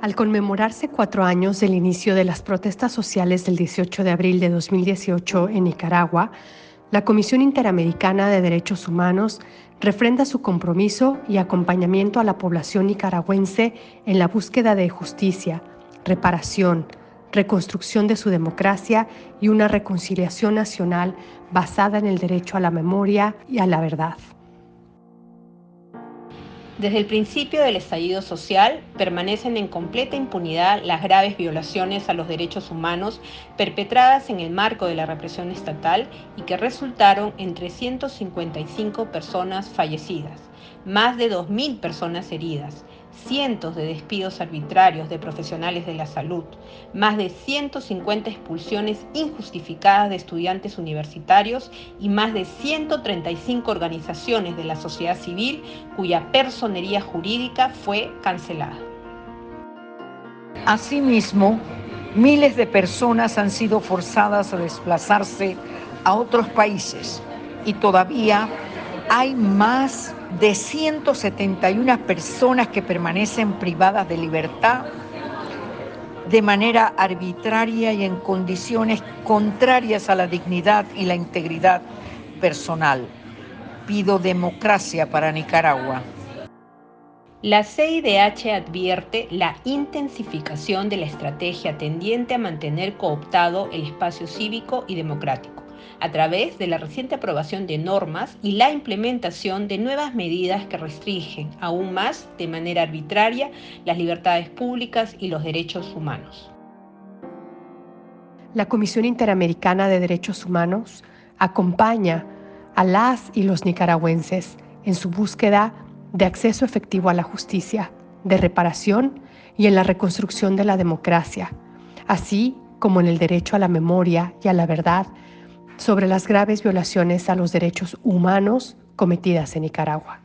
Al conmemorarse cuatro años del inicio de las protestas sociales del 18 de abril de 2018 en Nicaragua, la Comisión Interamericana de Derechos Humanos refrenda su compromiso y acompañamiento a la población nicaragüense en la búsqueda de justicia, reparación, reconstrucción de su democracia y una reconciliación nacional basada en el derecho a la memoria y a la verdad. Desde el principio del estallido social permanecen en completa impunidad las graves violaciones a los derechos humanos perpetradas en el marco de la represión estatal y que resultaron en 355 personas fallecidas, más de 2.000 personas heridas, cientos de despidos arbitrarios de profesionales de la salud, más de 150 expulsiones injustificadas de estudiantes universitarios y más de 135 organizaciones de la sociedad civil cuya personería jurídica fue cancelada. Asimismo, miles de personas han sido forzadas a desplazarse a otros países y todavía hay más de 171 personas que permanecen privadas de libertad de manera arbitraria y en condiciones contrarias a la dignidad y la integridad personal. Pido democracia para Nicaragua. La CIDH advierte la intensificación de la estrategia tendiente a mantener cooptado el espacio cívico y democrático a través de la reciente aprobación de normas y la implementación de nuevas medidas que restringen aún más de manera arbitraria las libertades públicas y los derechos humanos. La Comisión Interamericana de Derechos Humanos acompaña a las y los nicaragüenses en su búsqueda de acceso efectivo a la justicia, de reparación y en la reconstrucción de la democracia, así como en el derecho a la memoria y a la verdad sobre las graves violaciones a los derechos humanos cometidas en Nicaragua.